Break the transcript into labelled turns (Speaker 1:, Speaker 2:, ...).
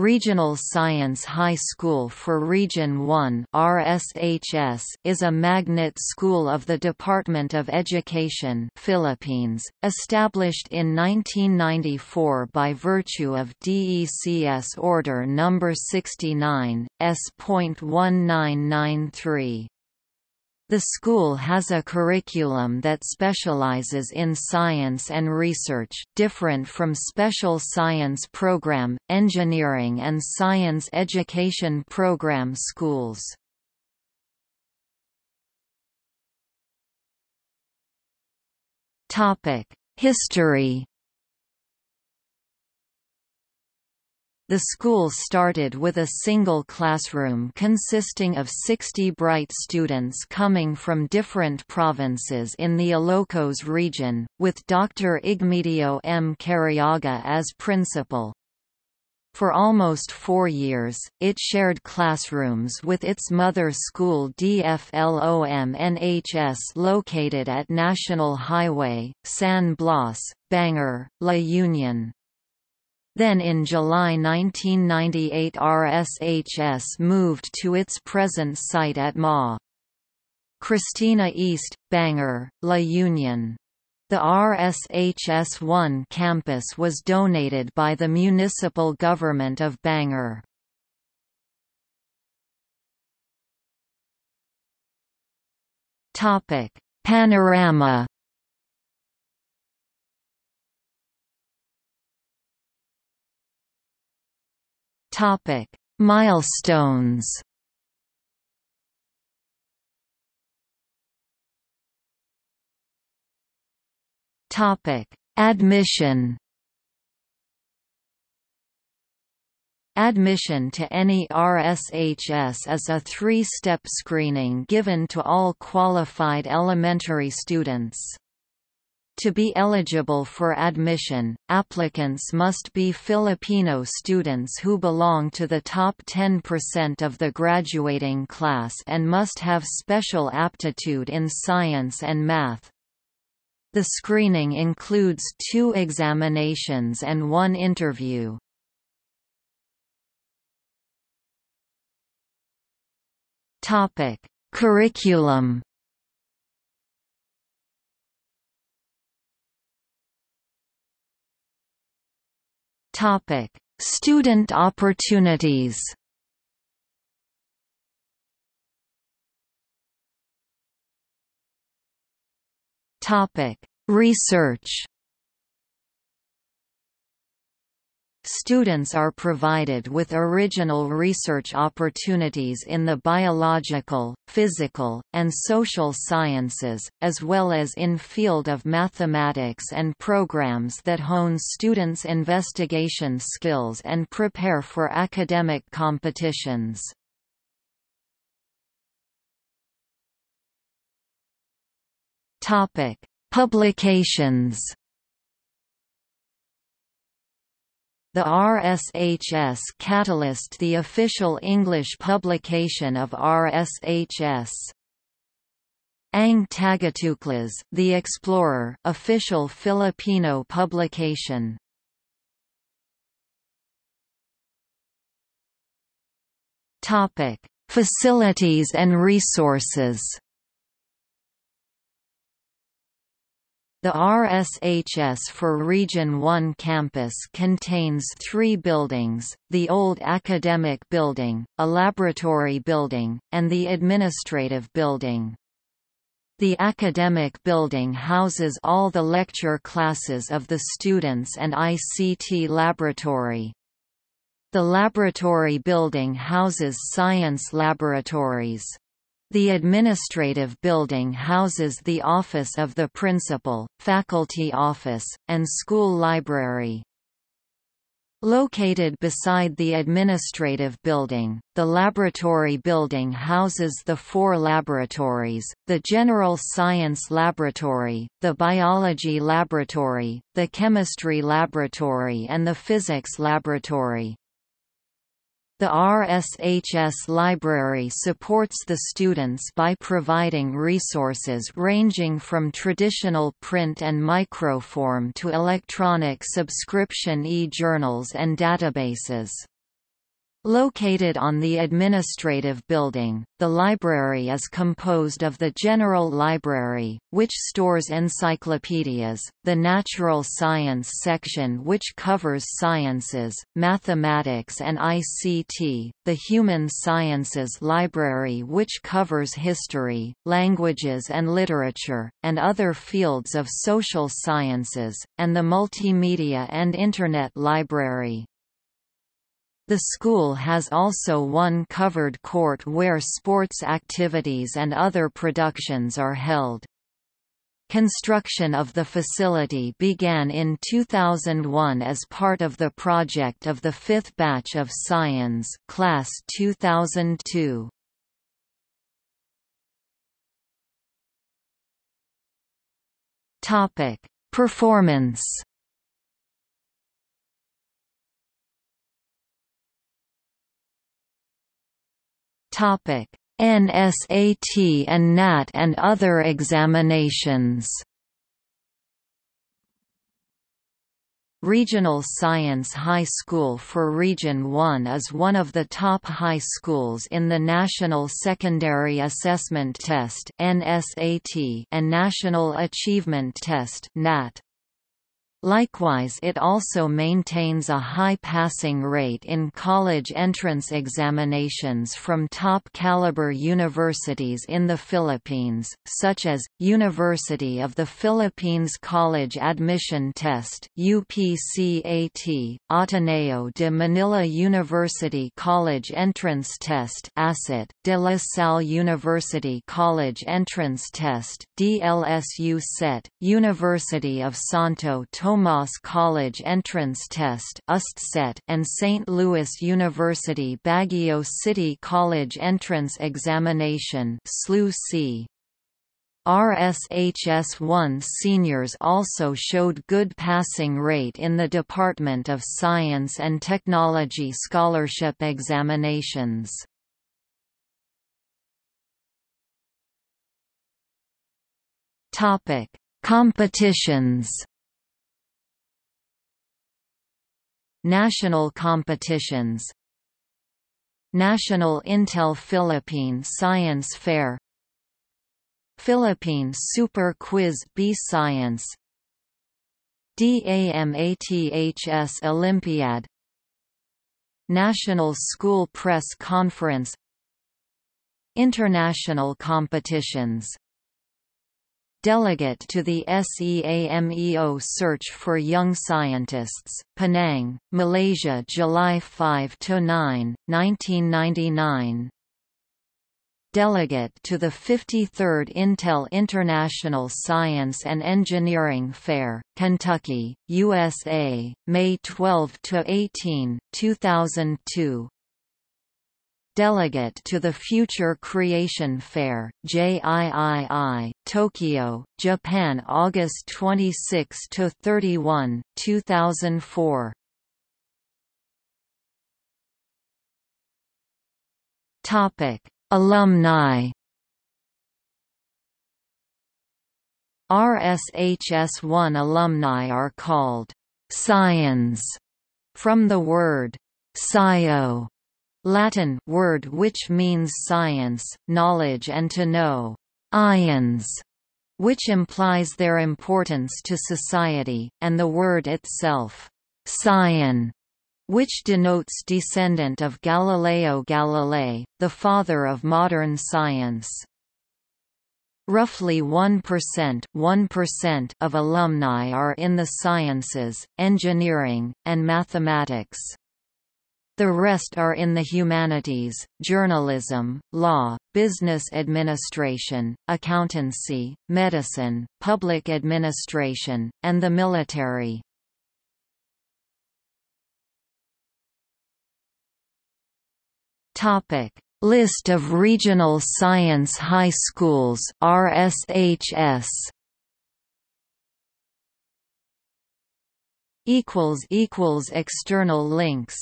Speaker 1: Regional Science High School for Region 1 RSHS is a magnet school of the Department of Education Philippines, established in 1994 by virtue of DECS Order No. 69, S.1993. The school has a curriculum that specializes in science and research, different from special science program, engineering and science education program schools. History The school started with a single classroom consisting of 60 bright students coming from different provinces in the Ilocos region, with Dr. Igmedio M. Cariaga as principal. For almost four years, it shared classrooms with its mother school DFLOM NHS located at National Highway, San Blas, Bangar, La Union. Then in July 1998 RSHS moved to its present site at Ma. Christina East, Bangar, La Union. The RSHS-1 campus was donated by the municipal government of Bangar. Panorama Topic: Milestones. Topic: Admission. Admission to any RSHS is a three-step screening given to all qualified elementary students. To be eligible for admission, applicants must be Filipino students who belong to the top 10% of the graduating class and must have special aptitude in science and math. The screening includes two examinations and one interview. Curriculum Topic: Student opportunities. Topic: Research. Students are provided with original research opportunities in the biological, physical, and social sciences, as well as in field of mathematics and programs that hone students' investigation skills and prepare for academic competitions. Publications The RSHS Catalyst the official English publication of RSHS. Ang Tagatuklas, The Explorer official Filipino publication. Topic: Facilities and resources. The RSHS for Region 1 campus contains three buildings, the old academic building, a laboratory building, and the administrative building. The academic building houses all the lecture classes of the students and ICT laboratory. The laboratory building houses science laboratories. The administrative building houses the office of the principal, faculty office, and school library. Located beside the administrative building, the laboratory building houses the four laboratories, the General Science Laboratory, the Biology Laboratory, the Chemistry Laboratory and the Physics Laboratory. The RSHS library supports the students by providing resources ranging from traditional print and microform to electronic subscription e-journals and databases. Located on the administrative building, the library is composed of the General Library, which stores encyclopedias, the Natural Science section which covers sciences, mathematics and ICT, the Human Sciences Library which covers history, languages and literature, and other fields of social sciences, and the Multimedia and Internet Library. The school has also one covered court where sports activities and other productions are held. Construction of the facility began in 2001 as part of the project of the fifth batch of Science class 2002. Topic: Performance Topic: NSAT and NAT and other examinations. Regional Science High School for Region 1 is one of the top high schools in the National Secondary Assessment Test and National Achievement Test (NAT). Likewise it also maintains a high passing rate in college entrance examinations from top-caliber universities in the Philippines, such as, University of the Philippines College Admission Test UPCAT, Ateneo de Manila University College Entrance Test ACET, De La Salle University College Entrance Test DLSU CET, University of Santo Tomas College Entrance Test and St. Louis University Baguio City College Entrance Examination RSHS-1 seniors also showed good passing rate in the Department of Science and Technology scholarship examinations. Competitions National competitions. National Intel Philippine Science Fair. Philippine Super Quiz B Science. DAMATHS Olympiad. National School Press Conference. International competitions Delegate to the SEAMEO Search for Young Scientists, Penang, Malaysia July 5–9, 1999 Delegate to the 53rd Intel International Science and Engineering Fair, Kentucky, USA, May 12–18, 2002 Delegate to the Future Creation Fair, JIII, Tokyo, Japan August 26–31, 2004 Alumni. RSHS-1 alumni are called «scions» from the word «scio» Latin word which means science, knowledge and to know, ions, which implies their importance to society, and the word itself, scion, which denotes descendant of Galileo Galilei, the father of modern science. Roughly 1%, 1% of alumni are in the sciences, engineering, and mathematics. The rest are in the humanities, journalism, law, business administration, accountancy, medicine, public administration, and the military. Topic: List of regional science high schools RSHS equals equals external links